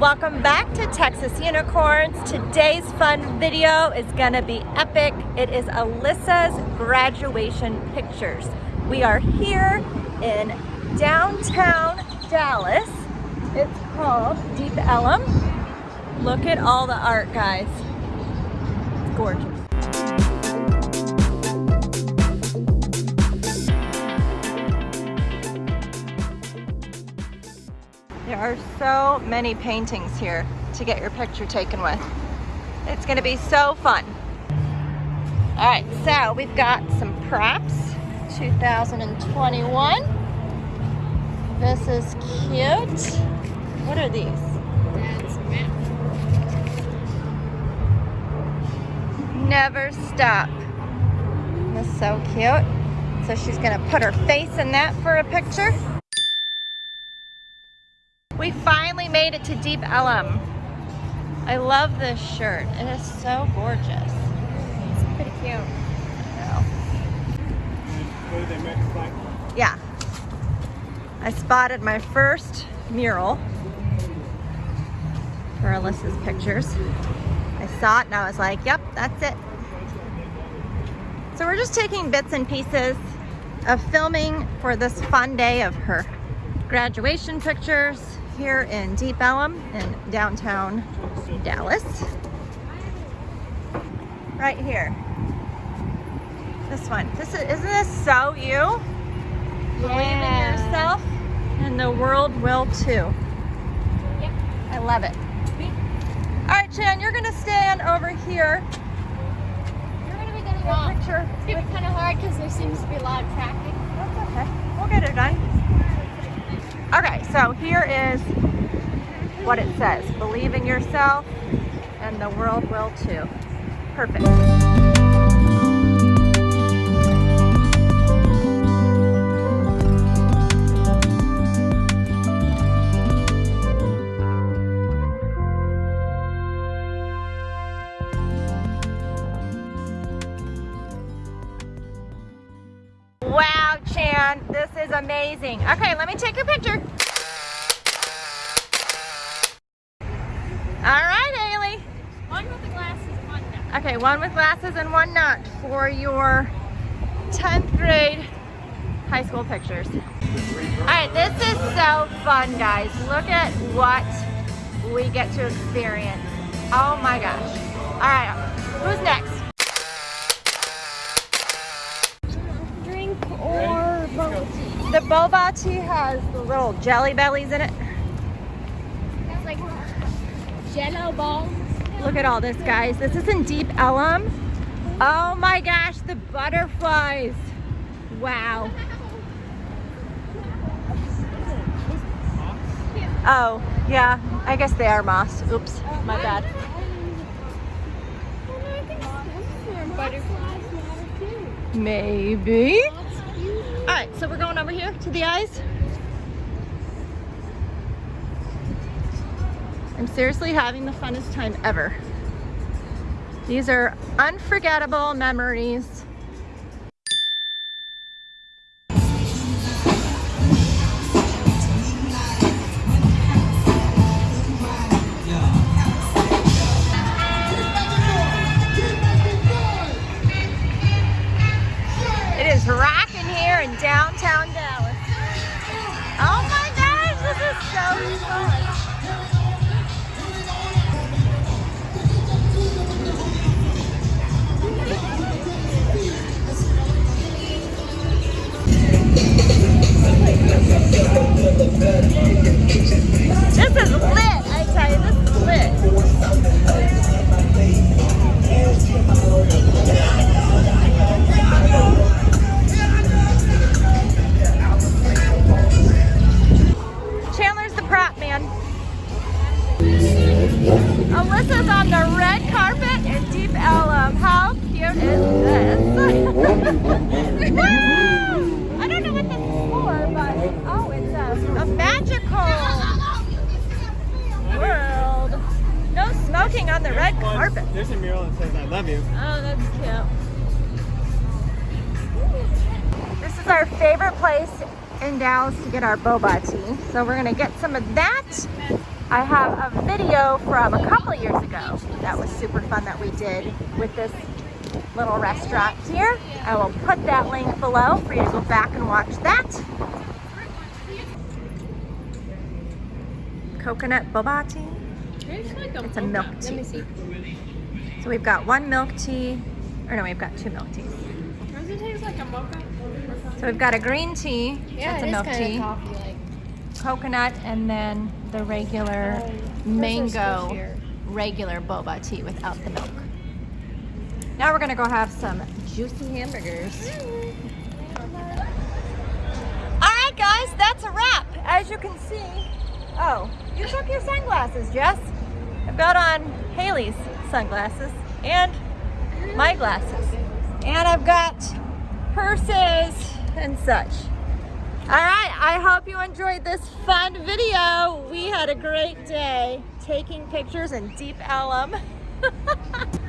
Welcome back to Texas Unicorns. Today's fun video is gonna be epic. It is Alyssa's graduation pictures. We are here in downtown Dallas. It's called Deep Ellum. Look at all the art, guys. It's gorgeous. There are so many paintings here to get your picture taken with. It's gonna be so fun. All right, so we've got some props, 2021. This is cute. What are these? Never stop. That's so cute. So she's gonna put her face in that for a picture. We finally made it to Deep Ellum. I love this shirt. It is so gorgeous. It's pretty cute. Yeah. I spotted my first mural for Alyssa's pictures. I saw it and I was like, yep, that's it. So we're just taking bits and pieces of filming for this fun day of her graduation pictures here in Deep Ellum in downtown Dallas. Right here. This one. This is, isn't this so you? Believe in yourself and the world will too. Yep. I love it. All right, Chan, you're gonna stand over here. You're gonna be getting Get a picture. It's gonna be kind of hard because there seems to be a lot of traffic. That's okay. We'll get it done. Okay, so here is what it says. Believe in yourself and the world will too. Perfect. Wow, Chan, this is amazing. Okay, let me take your picture. All right, Ailey. One with the glasses, one not. Okay, one with glasses and one not for your 10th grade high school pictures. All right, this is so fun, guys. Look at what we get to experience. Oh my gosh. All right, who's next? Drink or tea. The boba tea has the little jelly bellies in it. It's like jello balls. Look at all this, guys. This is in Deep Ellum. Oh my gosh, the butterflies. Wow. Oh, yeah, I guess they are moss. Oops, my bad. Maybe. All right, so we're going over here to the eyes. I'm seriously having the funnest time ever. These are unforgettable memories. On the red carpet in Deep Ellum. How cute is this? I don't know what this is for, but oh, it's a, a magical world. No smoking on the red carpet. There's a mural that says I love you. Oh, that's cute. This is our favorite place in Dallas to get our boba tea. So we're gonna get some of that I have a video from a couple of years ago that was super fun that we did with this little restaurant here. I will put that link below for you to go back and watch that. Coconut boba tea. It's a milk tea. Let me see. So we've got one milk tea, or no, we've got two milk teas. Does it taste like a mocha? So we've got a green tea, Yeah, that's a it is milk kind tea, of coffee like. coconut, and then the regular mango regular boba tea without the milk. Now we're gonna go have some juicy hamburgers. All right, guys, that's a wrap. As you can see, oh, you took your sunglasses, Jess. I've got on Haley's sunglasses and my glasses. And I've got purses and such. All right, I hope you enjoyed this fun video. We had a great day taking pictures in Deep Ellum.